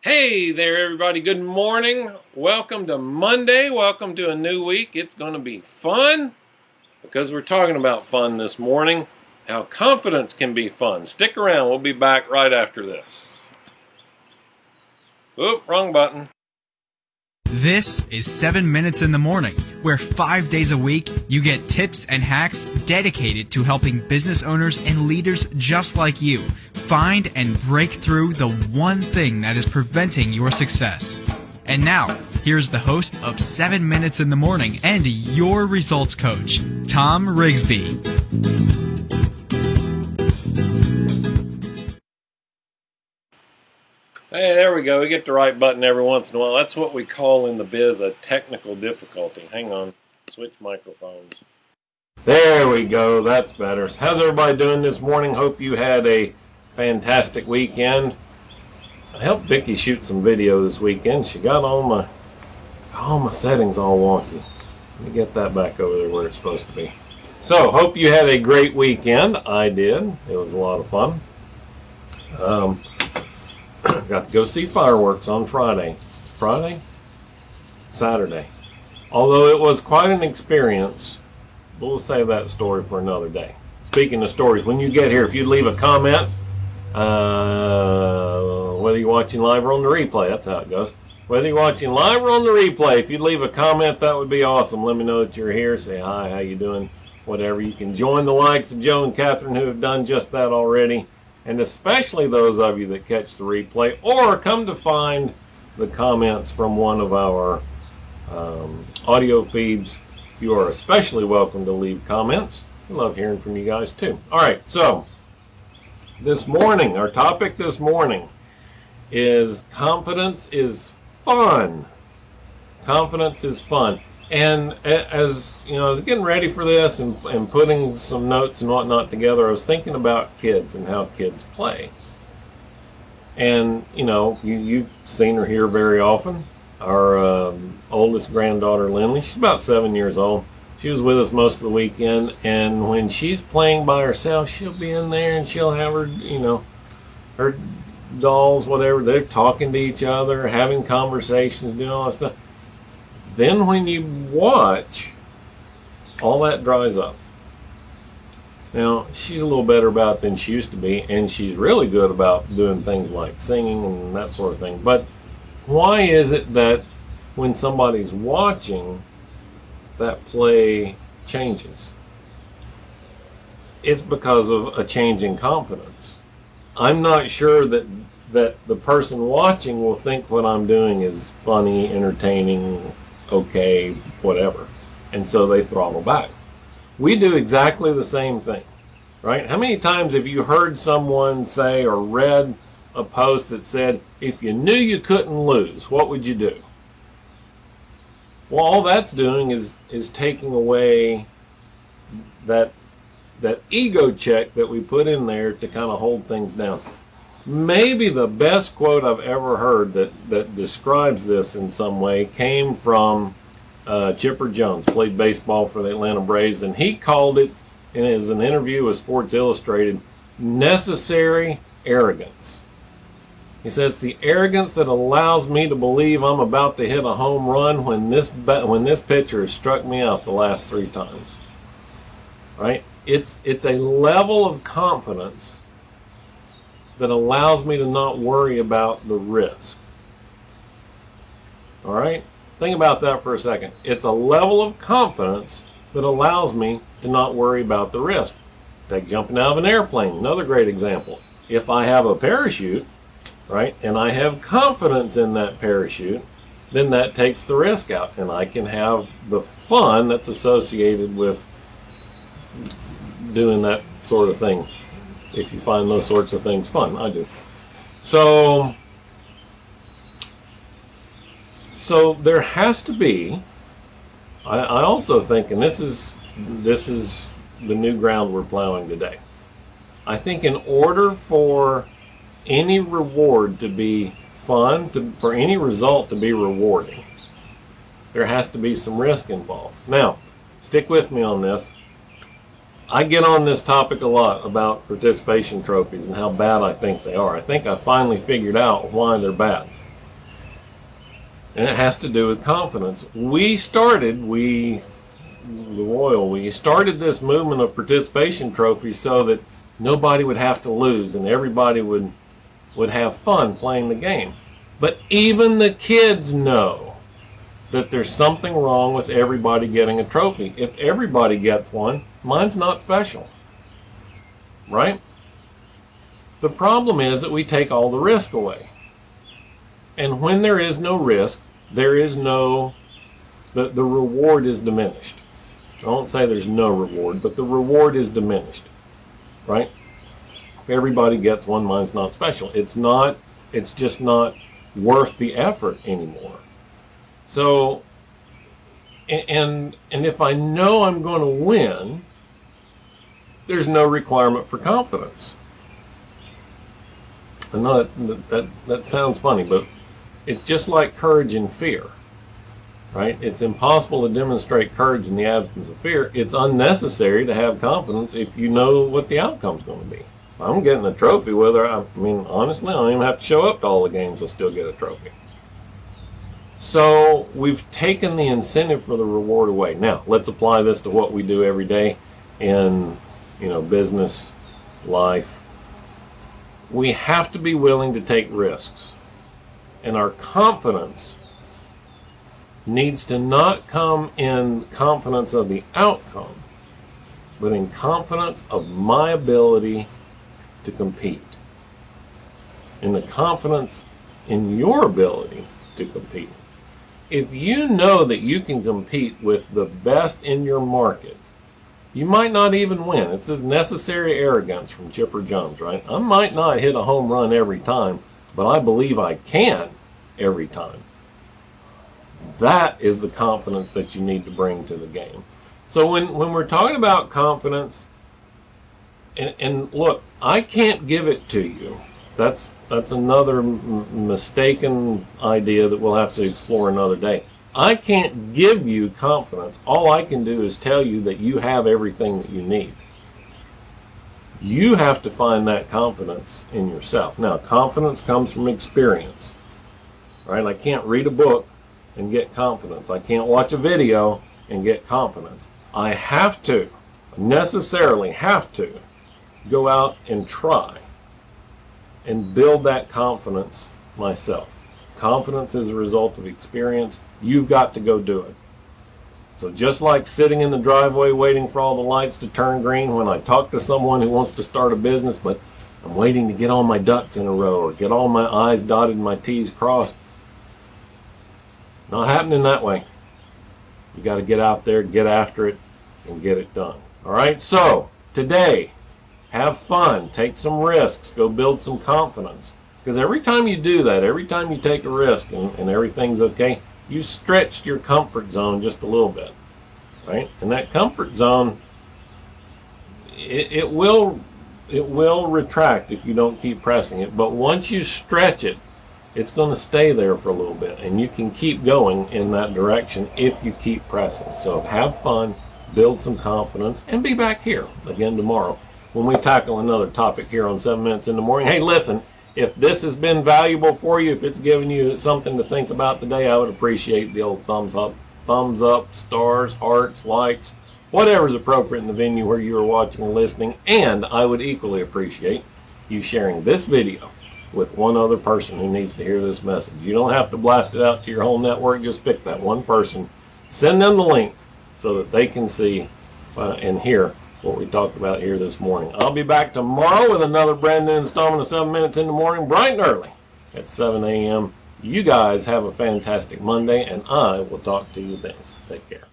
Hey there, everybody. Good morning. Welcome to Monday. Welcome to a new week. It's going to be fun because we're talking about fun this morning. How confidence can be fun. Stick around. We'll be back right after this. Oop, wrong button. This is 7 Minutes in the Morning, where five days a week you get tips and hacks dedicated to helping business owners and leaders just like you find and break through the one thing that is preventing your success. And now, here's the host of 7 Minutes in the Morning and your results coach, Tom Rigsby. Hey, there we go. We get the right button every once in a while. That's what we call in the biz a technical difficulty. Hang on. Switch microphones. There we go. That's better. How's everybody doing this morning? Hope you had a fantastic weekend. I helped Vicky shoot some video this weekend. She got all my all my settings all wonky. Let me get that back over there where it's supposed to be. So, hope you had a great weekend. I did. It was a lot of fun. Um, got to go see fireworks on Friday. Friday? Saturday. Although it was quite an experience, we'll save that story for another day. Speaking of stories, when you get here, if you leave a comment, uh, whether you're watching live or on the replay, that's how it goes. Whether you're watching live or on the replay, if you'd leave a comment, that would be awesome. Let me know that you're here. Say hi, how you doing, whatever. You can join the likes of Joe and Catherine who have done just that already and especially those of you that catch the replay or come to find the comments from one of our um, audio feeds, you are especially welcome to leave comments. I love hearing from you guys too. All right, so this morning, our topic this morning is confidence is fun. Confidence is fun. And as you know, I was getting ready for this and, and putting some notes and whatnot together, I was thinking about kids and how kids play. And you know, you, you've seen her here very often. Our um, oldest granddaughter, Lindley, she's about seven years old. She was with us most of the weekend, and when she's playing by herself, she'll be in there and she'll have her, you know, her dolls, whatever. They're talking to each other, having conversations, doing all that stuff then when you watch, all that dries up. Now, she's a little better about than she used to be, and she's really good about doing things like singing and that sort of thing. But why is it that when somebody's watching, that play changes? It's because of a change in confidence. I'm not sure that that the person watching will think what I'm doing is funny, entertaining, okay, whatever. And so they throttle back. We do exactly the same thing, right? How many times have you heard someone say or read a post that said, if you knew you couldn't lose, what would you do? Well, all that's doing is, is taking away that, that ego check that we put in there to kind of hold things down. Maybe the best quote I've ever heard that, that describes this in some way came from uh, Chipper Jones, played baseball for the Atlanta Braves, and he called it, in as an interview with Sports Illustrated, necessary arrogance. He says the arrogance that allows me to believe I'm about to hit a home run when this when this pitcher has struck me out the last three times. Right? It's it's a level of confidence that allows me to not worry about the risk. All right? Think about that for a second. It's a level of confidence that allows me to not worry about the risk. Take jumping out of an airplane, another great example. If I have a parachute, right, and I have confidence in that parachute, then that takes the risk out and I can have the fun that's associated with doing that sort of thing if you find those sorts of things fun. I do. So, so there has to be. I, I also think, and this is this is the new ground we're plowing today. I think in order for any reward to be fun, to, for any result to be rewarding, there has to be some risk involved. Now, stick with me on this. I get on this topic a lot about participation trophies and how bad I think they are. I think I finally figured out why they're bad. And it has to do with confidence. We started, we, the Royal, we started this movement of participation trophies so that nobody would have to lose and everybody would would have fun playing the game. But even the kids know that there's something wrong with everybody getting a trophy. If everybody gets one, mine's not special. Right? The problem is that we take all the risk away. And when there is no risk, there is no, the, the reward is diminished. I won't say there's no reward, but the reward is diminished. Right? everybody gets one, mine's not special. It's not, it's just not worth the effort anymore. So, and, and if I know I'm going to win, there's no requirement for confidence. I know that, that, that sounds funny, but it's just like courage and fear, right? It's impossible to demonstrate courage in the absence of fear. It's unnecessary to have confidence if you know what the outcome's going to be. I'm getting a trophy whether I, I mean honestly I don't even have to show up to all the games I still get a trophy. So we've taken the incentive for the reward away. Now let's apply this to what we do every day in you know business, life. We have to be willing to take risks. And our confidence needs to not come in confidence of the outcome, but in confidence of my ability to compete. And the confidence in your ability to compete. If you know that you can compete with the best in your market, you might not even win. It's this necessary arrogance from Chipper Jones, right? I might not hit a home run every time, but I believe I can every time. That is the confidence that you need to bring to the game. So when, when we're talking about confidence, and, and look, I can't give it to you. That's that's another mistaken idea that we'll have to explore another day. I can't give you confidence. All I can do is tell you that you have everything that you need. You have to find that confidence in yourself. Now, confidence comes from experience. Right? I can't read a book and get confidence. I can't watch a video and get confidence. I have to, necessarily have to, go out and try and build that confidence myself. Confidence is a result of experience. You've got to go do it. So just like sitting in the driveway waiting for all the lights to turn green when I talk to someone who wants to start a business, but I'm waiting to get all my ducks in a row or get all my I's dotted and my T's crossed. Not happening that way. You got to get out there, get after it, and get it done. All right, so today have fun, take some risks, go build some confidence. Because every time you do that, every time you take a risk and, and everything's okay, you stretched your comfort zone just a little bit, right? And that comfort zone, it, it will it will retract if you don't keep pressing it. But once you stretch it, it's going to stay there for a little bit, and you can keep going in that direction if you keep pressing. So have fun, build some confidence, and be back here again tomorrow when we tackle another topic here on 7 Minutes in the Morning. Hey, listen, if this has been valuable for you, if it's given you something to think about today, I would appreciate the old thumbs up, thumbs up, stars, hearts, likes, whatever's appropriate in the venue where you are watching and listening. And I would equally appreciate you sharing this video with one other person who needs to hear this message. You don't have to blast it out to your whole network. Just pick that one person, send them the link so that they can see uh, and hear what we talked about here this morning. I'll be back tomorrow with another brand new installment of 7 Minutes in the Morning, bright and early at 7 a.m. You guys have a fantastic Monday, and I will talk to you then. Take care.